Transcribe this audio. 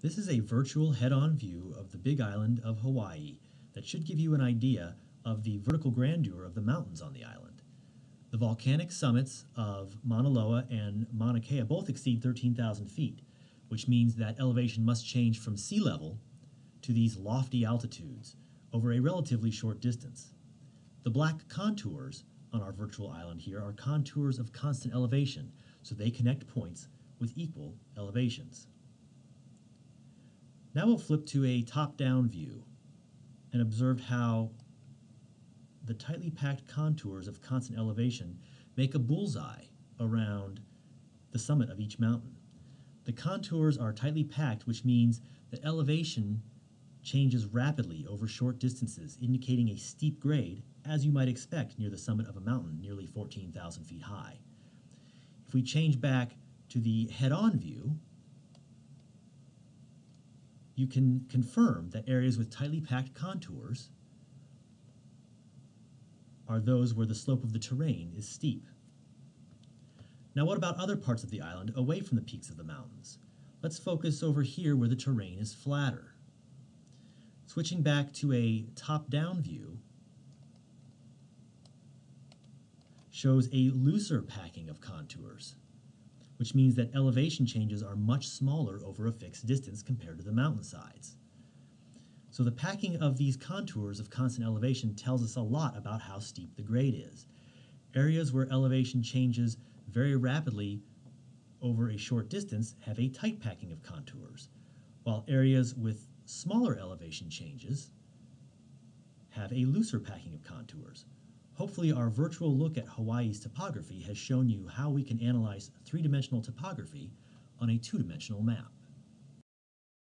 This is a virtual head-on view of the big island of Hawaii that should give you an idea of the vertical grandeur of the mountains on the island. The volcanic summits of Mauna Loa and Mauna Kea both exceed 13,000 feet, which means that elevation must change from sea level to these lofty altitudes over a relatively short distance. The black contours on our virtual island here are contours of constant elevation, so they connect points with equal elevations. Now we'll flip to a top-down view and observe how the tightly packed contours of constant elevation make a bullseye around the summit of each mountain. The contours are tightly packed, which means that elevation changes rapidly over short distances, indicating a steep grade, as you might expect near the summit of a mountain nearly 14,000 feet high. If we change back to the head-on view, you can confirm that areas with tightly packed contours are those where the slope of the terrain is steep. Now what about other parts of the island away from the peaks of the mountains? Let's focus over here where the terrain is flatter. Switching back to a top-down view shows a looser packing of contours which means that elevation changes are much smaller over a fixed distance compared to the mountainsides. So the packing of these contours of constant elevation tells us a lot about how steep the grade is. Areas where elevation changes very rapidly over a short distance have a tight packing of contours, while areas with smaller elevation changes have a looser packing of contours. Hopefully our virtual look at Hawaii's topography has shown you how we can analyze three-dimensional topography on a two-dimensional map.